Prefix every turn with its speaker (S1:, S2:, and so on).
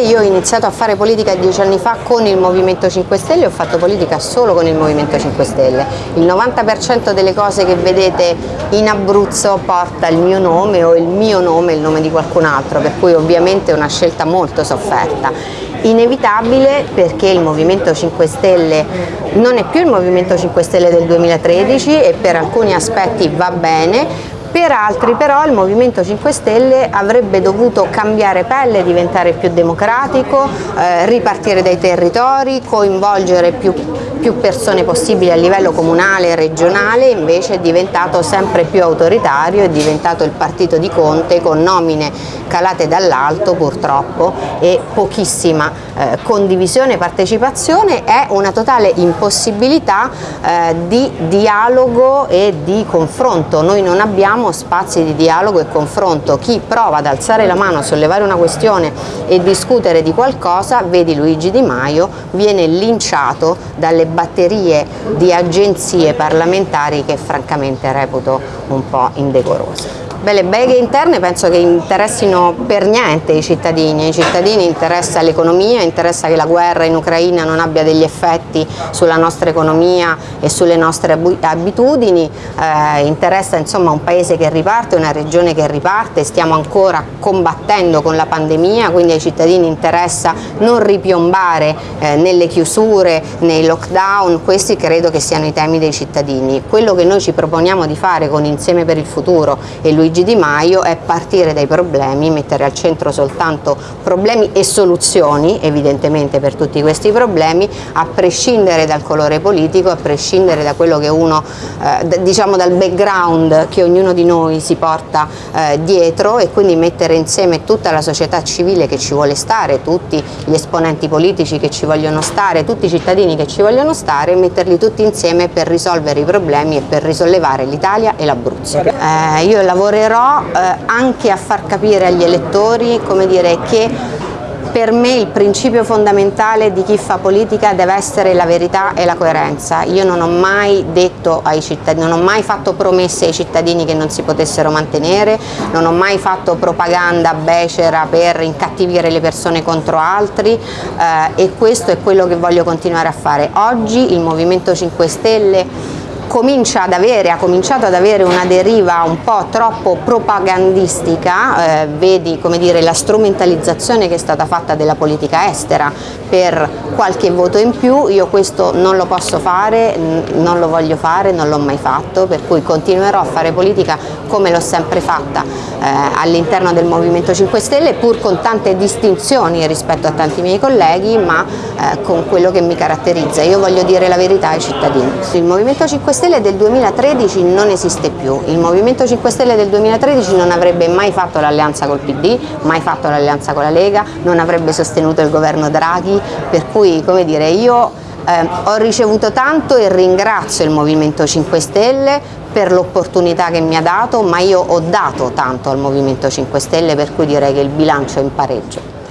S1: Io ho iniziato a fare politica dieci anni fa con il Movimento 5 Stelle ho fatto politica solo con il Movimento 5 Stelle. Il 90% delle cose che vedete in Abruzzo porta il mio nome o il mio nome e il nome di qualcun altro, per cui ovviamente è una scelta molto sofferta. Inevitabile perché il Movimento 5 Stelle non è più il Movimento 5 Stelle del 2013 e per alcuni aspetti va bene, per altri però il Movimento 5 Stelle avrebbe dovuto cambiare pelle, diventare più democratico, eh, ripartire dai territori, coinvolgere più, più persone possibili a livello comunale e regionale, invece è diventato sempre più autoritario, è diventato il partito di Conte con nomine calate dall'alto purtroppo e pochissima eh, condivisione e partecipazione è una totale impossibilità eh, di dialogo e di confronto. Noi non abbiamo abbiamo spazi di dialogo e confronto, chi prova ad alzare la mano, sollevare una questione e discutere di qualcosa, vedi Luigi Di Maio, viene linciato dalle batterie di agenzie parlamentari che francamente reputo un po' indecorose. Beh, le beghe interne penso che interessino per niente i cittadini, ai cittadini interessa l'economia, interessa che la guerra in Ucraina non abbia degli effetti sulla nostra economia e sulle nostre abitudini, eh, interessa insomma un paese che riparte, una regione che riparte, stiamo ancora combattendo con la pandemia, quindi ai cittadini interessa non ripiombare eh, nelle chiusure, nei lockdown, questi credo che siano i temi dei cittadini. Quello che noi ci proponiamo di fare con Insieme per il Futuro e Luigi Luigi Di Maio è partire dai problemi, mettere al centro soltanto problemi e soluzioni, evidentemente per tutti questi problemi, a prescindere dal colore politico, a prescindere da quello che uno, eh, diciamo dal background che ognuno di noi si porta eh, dietro e quindi mettere insieme tutta la società civile che ci vuole stare, tutti gli esponenti politici che ci vogliono stare, tutti i cittadini che ci vogliono stare, metterli tutti insieme per risolvere i problemi e per risollevare l'Italia e l'Abruzzo. Eh, io lavorerò lavorerò eh, anche a far capire agli elettori dire, che per me il principio fondamentale di chi fa politica deve essere la verità e la coerenza. Io non ho mai detto ai cittadini, non ho mai fatto promesse ai cittadini che non si potessero mantenere, non ho mai fatto propaganda becera per incattivire le persone contro altri eh, e questo è quello che voglio continuare a fare. Oggi il Movimento 5 Stelle comincia ad avere, ha cominciato ad avere una deriva un po' troppo propagandistica, eh, vedi come dire, la strumentalizzazione che è stata fatta della politica estera per qualche voto in più, io questo non lo posso fare, non lo voglio fare, non l'ho mai fatto, per cui continuerò a fare politica come l'ho sempre fatta eh, all'interno del Movimento 5 Stelle, pur con tante distinzioni rispetto a tanti miei colleghi, ma eh, con quello che mi caratterizza. Io voglio dire la verità ai cittadini. Il Movimento 5 Stelle Stelle del 2013 non esiste più, il Movimento 5 Stelle del 2013 non avrebbe mai fatto l'alleanza col PD, mai fatto l'alleanza con la Lega, non avrebbe sostenuto il governo Draghi, per cui come dire io eh, ho ricevuto tanto e ringrazio il Movimento 5 Stelle per l'opportunità che mi ha dato, ma io ho dato tanto al Movimento 5 Stelle per cui direi che il bilancio è in pareggio.